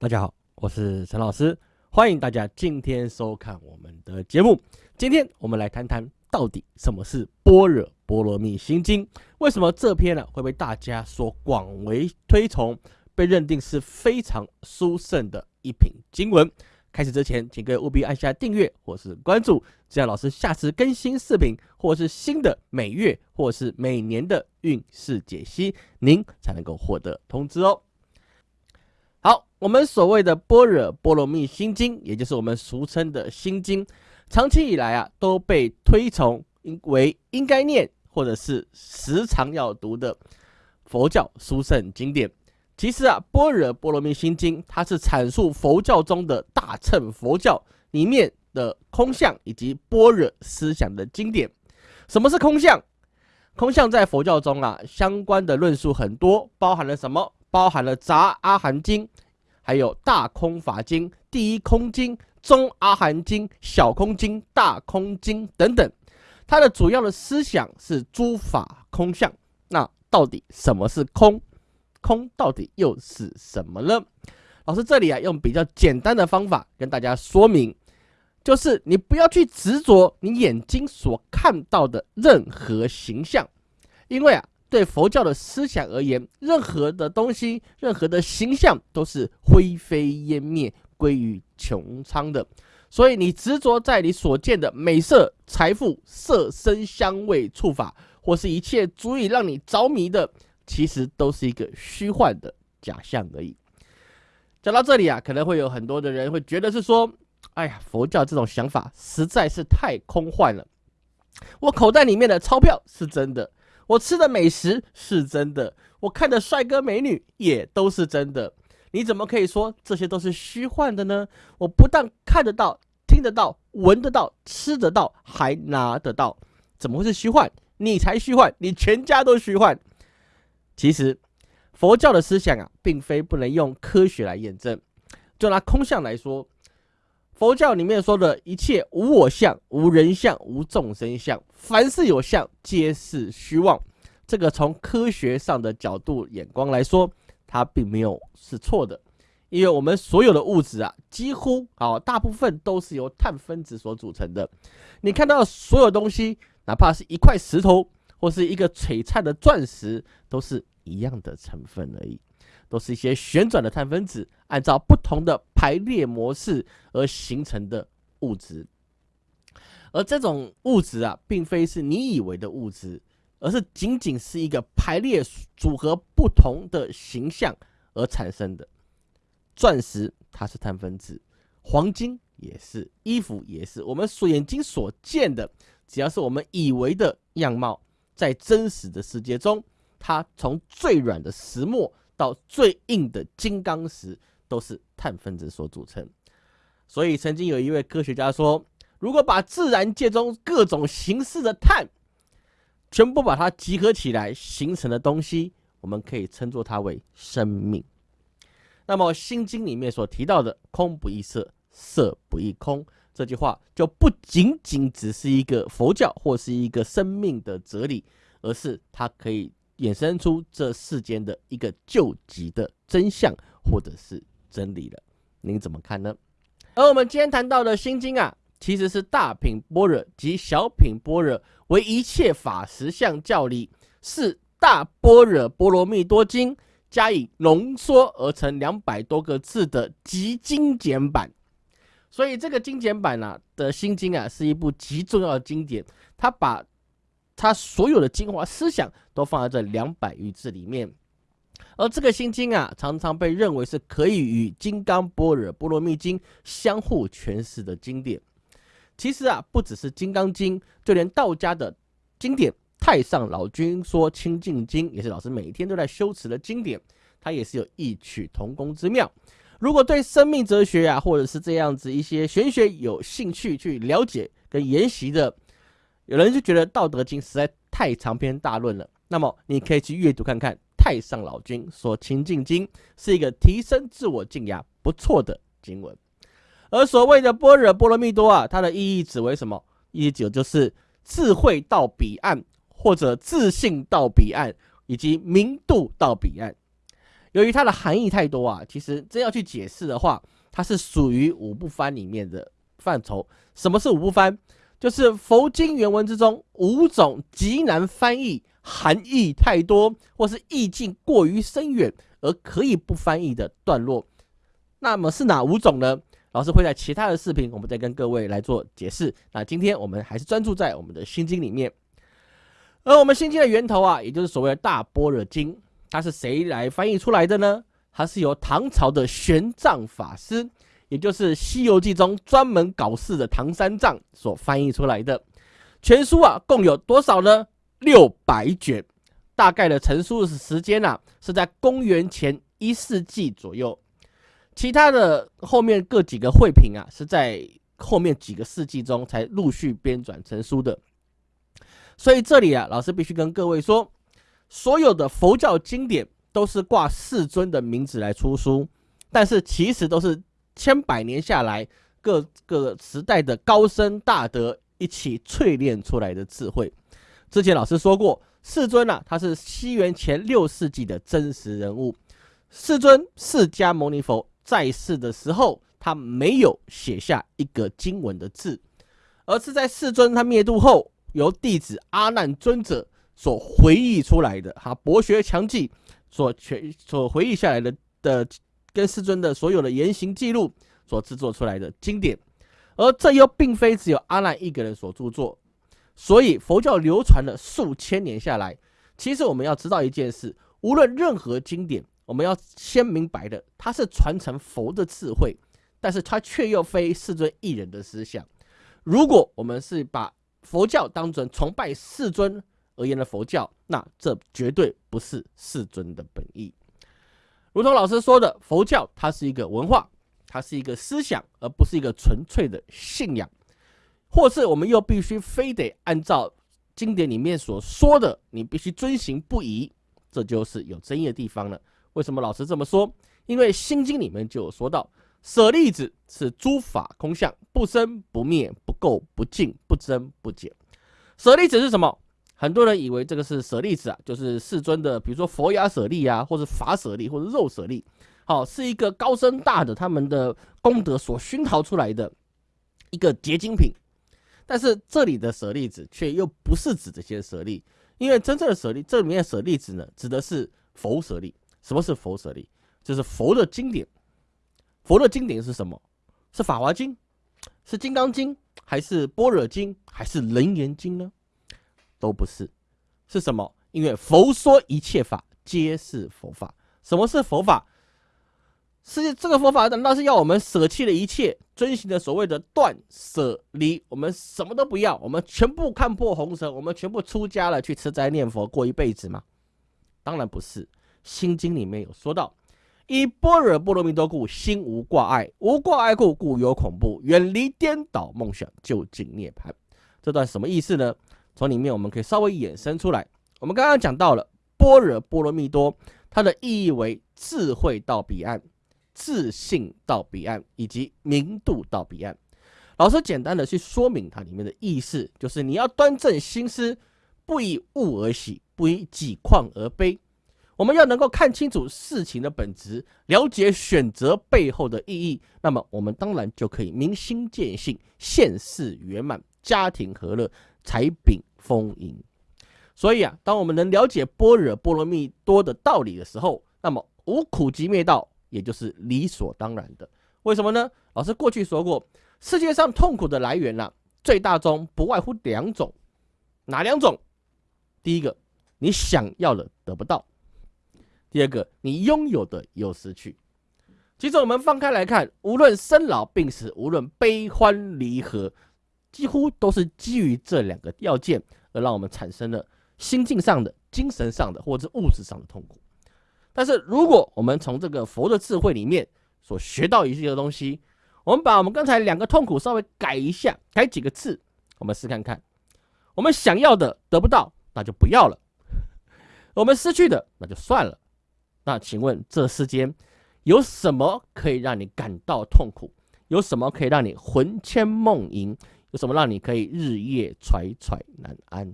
大家好，我是陈老师，欢迎大家今天收看我们的节目。今天我们来谈谈到底什么是《般若波罗蜜心经》，为什么这篇呢会被大家所广为推崇，被认定是非常殊胜的一品经文。开始之前，请各位务必按下订阅或是关注，这样老师下次更新视频或是新的每月或是每年的运势解析，您才能够获得通知哦。好，我们所谓的《般若波罗蜜心经》，也就是我们俗称的心经，长期以来啊都被推崇为应该念或者是时常要读的佛教殊胜经典。其实啊，《般若波罗蜜心经》它是阐述佛教中的大乘佛教里面的空相以及般若思想的经典。什么是空相？空相在佛教中啊，相关的论述很多，包含了什么？包含了《杂阿含经》，还有《大空法经》《第一空经》《中阿含经》《小空经》《大空经》等等。它的主要的思想是诸法空相。那到底什么是空？空到底又是什么呢？老师这里啊，用比较简单的方法跟大家说明，就是你不要去执着你眼睛所看到的任何形象，因为啊。对佛教的思想而言，任何的东西、任何的形象都是灰飞烟灭、归于穹苍的。所以，你执着在你所见的美色、财富、色身香味触法，或是一切足以让你着迷的，其实都是一个虚幻的假象而已。讲到这里啊，可能会有很多的人会觉得是说：“哎呀，佛教这种想法实在是太空幻了。我口袋里面的钞票是真的。”我吃的美食是真的，我看的帅哥美女也都是真的。你怎么可以说这些都是虚幻的呢？我不但看得到、听得到、闻得到、吃得到，还拿得到，怎么会是虚幻？你才虚幻，你全家都虚幻。其实，佛教的思想啊，并非不能用科学来验证。就拿空相来说。佛教里面说的一切无我相、无人相、无众生相，凡是有相，皆是虚妄。这个从科学上的角度眼光来说，它并没有是错的，因为我们所有的物质啊，几乎啊大部分都是由碳分子所组成的。你看到所有东西，哪怕是一块石头或是一个璀璨的钻石，都是一样的成分而已。都是一些旋转的碳分子，按照不同的排列模式而形成的物质。而这种物质啊，并非是你以为的物质，而是仅仅是一个排列组合不同的形象而产生的。钻石它是碳分子，黄金也是，衣服也是。我们所眼睛所见的，只要是我们以为的样貌，在真实的世界中，它从最软的石墨。到最硬的金刚石都是碳分子所组成，所以曾经有一位科学家说，如果把自然界中各种形式的碳全部把它集合起来形成的东西，我们可以称作它为生命。那么《心经》里面所提到的“空不异色，色不异空”这句话，就不仅仅只是一个佛教或是一个生命的哲理，而是它可以。衍生出这世间的一个救急的真相，或者是真理了，您怎么看呢？而我们今天谈到的心经啊，其实是大品般若及小品般若为一切法实相教理，是大般若波罗蜜多经加以浓缩而成两百多个字的极精简版。所以这个精简版啊的心经啊，是一部极重要的经典，它把。他所有的精华思想都放在这两百余字里面，而这个心经啊，常常被认为是可以与《金刚般若波罗蜜经》相互诠释的经典。其实啊，不只是《金刚经》，就连道家的经典《太上老君说清净经》，也是老师每天都在修持的经典，它也是有异曲同工之妙。如果对生命哲学啊，或者是这样子一些玄学有兴趣去了解跟研习的，有人就觉得《道德经》实在太长篇大论了，那么你可以去阅读看看太上老君说《清净经》，是一个提升自我静压不错的经文。而所谓的般若波罗蜜多啊，它的意义指为什么？意义指就是智慧到彼岸，或者自信到彼岸，以及明度到彼岸。由于它的含义太多啊，其实真要去解释的话，它是属于五不翻里面的范畴。什么是五不翻？就是佛经原文之中五种极难翻译、含义太多或是意境过于深远而可以不翻译的段落。那么是哪五种呢？老师会在其他的视频，我们再跟各位来做解释。那今天我们还是专注在我们的心经里面。而我们心经的源头啊，也就是所谓的大般若经，它是谁来翻译出来的呢？它是由唐朝的玄奘法师。也就是《西游记》中专门搞事的唐三藏所翻译出来的全书啊，共有多少呢？六百卷，大概的成书的时间啊，是在公元前一世纪左右。其他的后面各几个汇品啊，是在后面几个世纪中才陆续编纂成书的。所以这里啊，老师必须跟各位说，所有的佛教经典都是挂世尊的名字来出书，但是其实都是。千百年下来，各个时代的高僧大德一起淬炼出来的智慧。之前老师说过，世尊啊，他是西元前六世纪的真实人物。世尊释迦牟尼佛在世的时候，他没有写下一个经文的字，而是在世尊他灭度后，由弟子阿难尊者所回忆出来的，哈博学强记所全所回忆下来的的。跟世尊的所有的言行记录所制作出来的经典，而这又并非只有阿难一个人所著作，所以佛教流传了数千年下来。其实我们要知道一件事，无论任何经典，我们要先明白的，它是传承佛的智慧，但是它却又非世尊一人的思想。如果我们是把佛教当成崇拜世尊而言的佛教，那这绝对不是世尊的本意。如同老师说的，佛教它是一个文化，它是一个思想，而不是一个纯粹的信仰。或是我们又必须非得按照经典里面所说的，你必须遵行不疑，这就是有争议的地方了。为什么老师这么说？因为《心经》里面就有说到，舍利子是诸法空相，不生不灭，不垢不净，不增不减。舍利子是什么？很多人以为这个是舍利子啊，就是世尊的，比如说佛牙舍利啊，或者法舍利，或者肉舍利，好，是一个高僧大的他们的功德所熏陶出来的一个结晶品。但是这里的舍利子却又不是指这些舍利，因为真正的舍利，这里面的舍利子呢，指的是佛舍利。什么是佛舍利？就是佛的经典。佛的经典是什么？是法华经，是金刚经，还是般若经，还是楞严经呢？都不是，是什么？因为佛说一切法皆是佛法。什么是佛法？是这个佛法难道是要我们舍弃了一切，遵循的所谓的断舍离？我们什么都不要，我们全部看破红尘，我们全部出家了，去吃斋念佛过一辈子吗？当然不是。心经里面有说到：以般若波罗蜜多故，心无挂碍；无挂碍故，故有恐怖。远离颠倒梦想，就近涅槃。这段什么意思呢？从里面我们可以稍微衍生出来。我们刚刚讲到了般若波罗蜜多，它的意义为智慧到彼岸、自信到彼岸以及明度到彼岸。老师简单的去说明它里面的意思，就是你要端正心思，不以物而喜，不以己况而悲。我们要能够看清楚事情的本质，了解选择背后的意义，那么我们当然就可以明心见性，现世圆满，家庭和乐，财禀。丰盈，所以啊，当我们能了解般若波罗蜜多的道理的时候，那么无苦集灭道也就是理所当然的。为什么呢？老师过去说过，世界上痛苦的来源呢，最大宗不外乎两种，哪两种？第一个，你想要的得不到；第二个，你拥有的有失去。其实我们放开来看，无论生老病死，无论悲欢离合。几乎都是基于这两个要件，而让我们产生了心境上的、精神上的或者物质上的痛苦。但是，如果我们从这个佛的智慧里面所学到一些东西，我们把我们刚才两个痛苦稍微改一下，改几个字，我们试看看：我们想要的得不到，那就不要了；我们失去的，那就算了。那请问，这世间有什么可以让你感到痛苦？有什么可以让你魂牵梦萦？有什么让你可以日夜揣揣难安？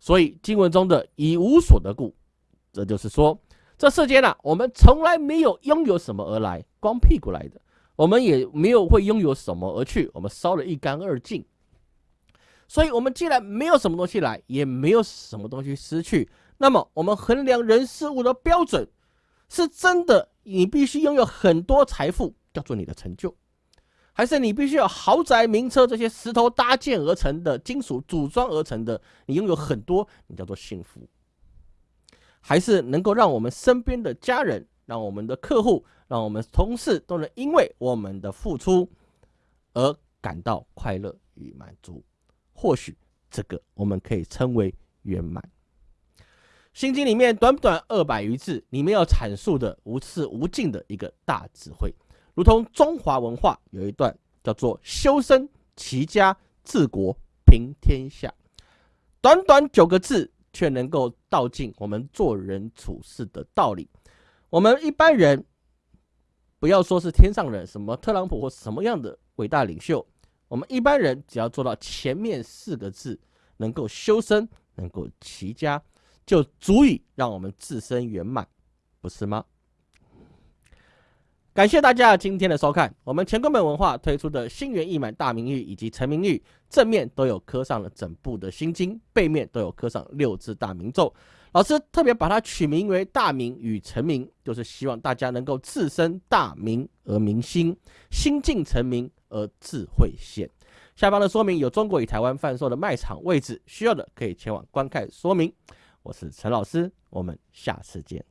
所以经文中的“以无所得故”，这就是说，这世间啊，我们从来没有拥有什么而来，光屁股来的；我们也没有会拥有什么而去，我们烧了一干二净。所以，我们既然没有什么东西来，也没有什么东西失去，那么我们衡量人事物的标准，是真的你必须拥有很多财富，叫做你的成就。还是你必须有豪宅、名车这些石头搭建而成的金属组装而成的，你拥有很多，你叫做幸福。还是能够让我们身边的家人、让我们的客户、让我们同事都能因为我们的付出而感到快乐与满足。或许这个我们可以称为圆满。心经里面短短二百余字，里面要阐述的无次无尽的一个大智慧。如同中华文化有一段叫做“修身齐家治国平天下”，短短九个字，却能够道尽我们做人处事的道理。我们一般人不要说是天上人，什么特朗普或什么样的伟大领袖，我们一般人只要做到前面四个字，能够修身，能够齐家，就足以让我们自身圆满，不是吗？感谢大家今天的收看。我们乾坤本文化推出的心猿意满大明玉以及成明玉，正面都有刻上了整部的心经，背面都有刻上六字大明咒。老师特别把它取名为大明与成明，就是希望大家能够自身大明而明心，心境成明而智慧现。下方的说明有中国与台湾贩售的卖场位置，需要的可以前往观看说明。我是陈老师，我们下次见。